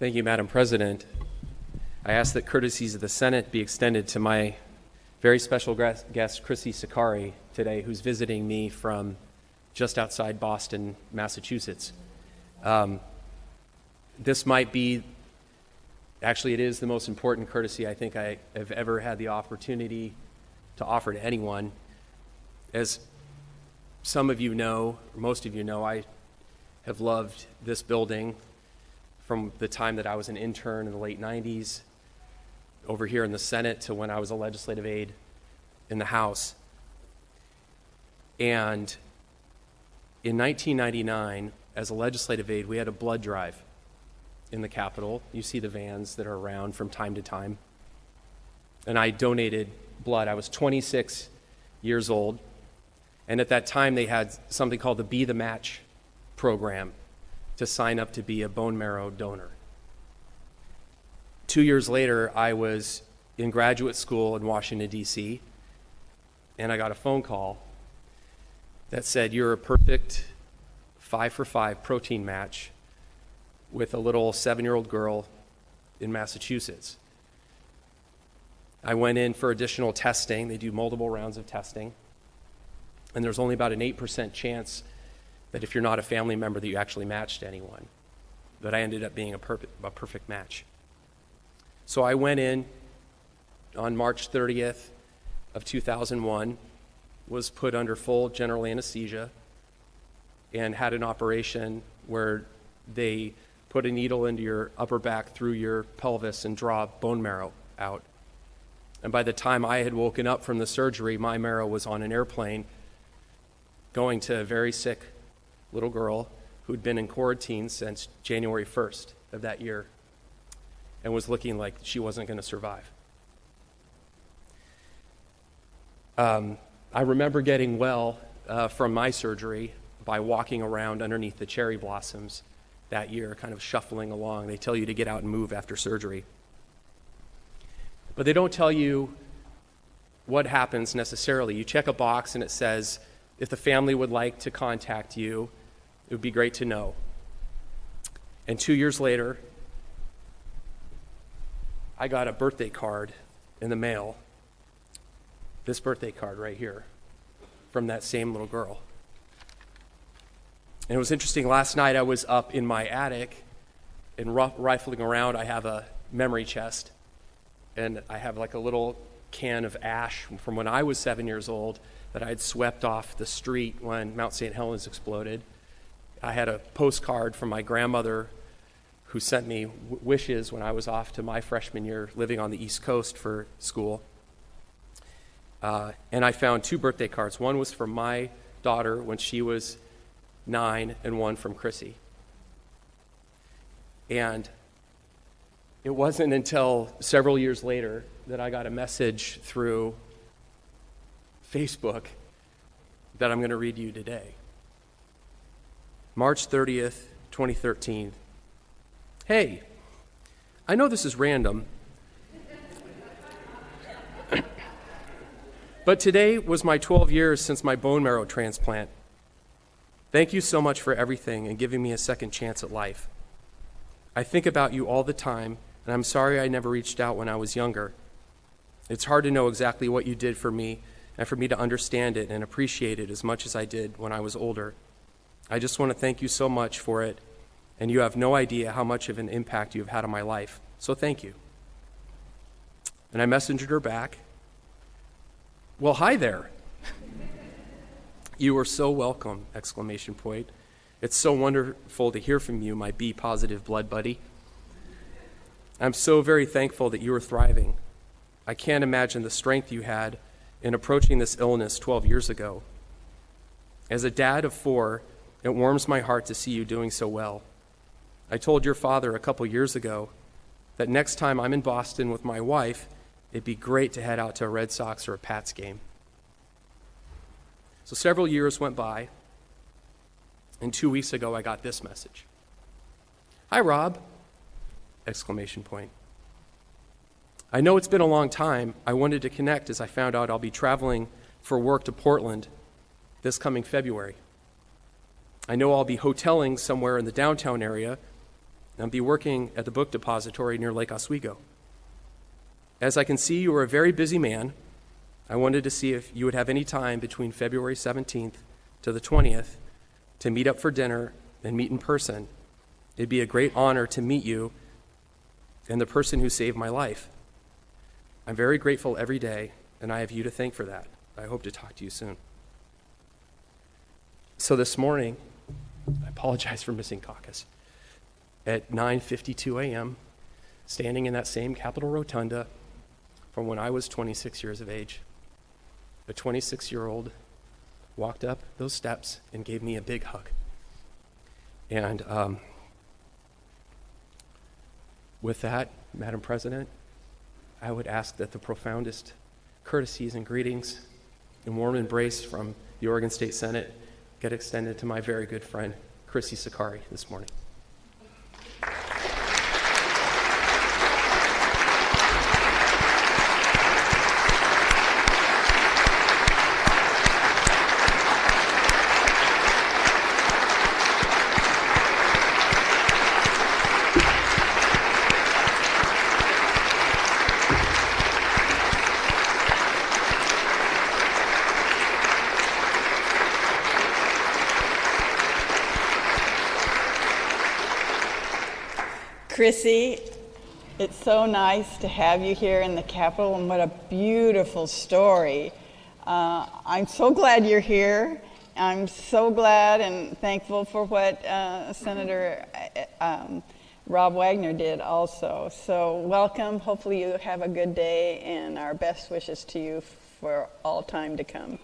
Thank you, Madam President. I ask that courtesies of the Senate be extended to my very special guest, Chrissy Sakari, today, who's visiting me from just outside Boston, Massachusetts. Um, this might be, actually, it is the most important courtesy I think I have ever had the opportunity to offer to anyone. As some of you know, most of you know, I have loved this building from the time that I was an intern in the late 90s over here in the Senate to when I was a legislative aide in the House. And in 1999, as a legislative aide, we had a blood drive in the Capitol. You see the vans that are around from time to time. And I donated blood. I was 26 years old. And at that time, they had something called the Be the Match program to sign up to be a bone marrow donor. Two years later, I was in graduate school in Washington, D.C., and I got a phone call that said, You're a perfect five for five protein match with a little seven year old girl in Massachusetts. I went in for additional testing. They do multiple rounds of testing. And there's only about an 8% chance that if you're not a family member that you actually matched anyone. But I ended up being a, perfect, a perfect match. So I went in on March 30th of 2001, was put under full general anesthesia, and had an operation where they put a needle into your upper back through your pelvis and draw bone marrow out. And by the time I had woken up from the surgery, my marrow was on an airplane going to a very sick little girl who'd been in quarantine since January 1st of that year and was looking like she wasn't going to survive. Um, I remember getting well uh, from my surgery by walking around underneath the cherry blossoms that year, kind of shuffling along. They tell you to get out and move after surgery. But they don't tell you what happens necessarily. You check a box and it says, if the family would like to contact you, it would be great to know. And two years later, I got a birthday card in the mail. This birthday card right here from that same little girl. And it was interesting. Last night I was up in my attic and rifling around. I have a memory chest, and I have like a little can of ash from when I was seven years old that I had swept off the street when Mount St. Helens exploded. I had a postcard from my grandmother who sent me w- wishes when I was off to my freshman year living on the East Coast for school. Uh, and I found two birthday cards. One was from my daughter when she was nine, and one from Chrissy. And it wasn't until several years later that I got a message through Facebook that I'm going to read you today. March 30th, 2013. Hey, I know this is random, but today was my 12 years since my bone marrow transplant. Thank you so much for everything and giving me a second chance at life. I think about you all the time, and I'm sorry I never reached out when I was younger. It's hard to know exactly what you did for me and for me to understand it and appreciate it as much as I did when I was older. I just want to thank you so much for it, and you have no idea how much of an impact you have had on my life. So thank you. And I messaged her back. Well, hi there. you are so welcome! Exclamation point. It's so wonderful to hear from you, my B positive blood buddy. I'm so very thankful that you are thriving. I can't imagine the strength you had in approaching this illness 12 years ago. As a dad of four, it warms my heart to see you doing so well. I told your father a couple years ago that next time I'm in Boston with my wife, it'd be great to head out to a Red Sox or a Pats game. So several years went by, and two weeks ago I got this message. Hi, Rob! Exclamation point. I know it's been a long time. I wanted to connect as I found out I'll be traveling for work to Portland this coming February. I know I'll be hoteling somewhere in the downtown area, and be working at the book depository near Lake Oswego. As I can see, you are a very busy man. I wanted to see if you would have any time between February 17th to the 20th to meet up for dinner and meet in person. It'd be a great honor to meet you and the person who saved my life. I'm very grateful every day, and I have you to thank for that. I hope to talk to you soon. So this morning, I apologize for missing caucus. At 9:52 a.m., standing in that same Capitol Rotunda from when I was 26 years of age, a 26-year-old walked up those steps and gave me a big hug. And um, with that, Madam President, I would ask that the profoundest courtesies and greetings and warm embrace from the Oregon State Senate get extended to my very good friend, Chrissy Sakari, this morning. Chrissy, it's so nice to have you here in the Capitol, and what a beautiful story. Uh, I'm so glad you're here. I'm so glad and thankful for what uh, Senator uh, um, Rob Wagner did also. So, welcome. Hopefully, you have a good day, and our best wishes to you for all time to come.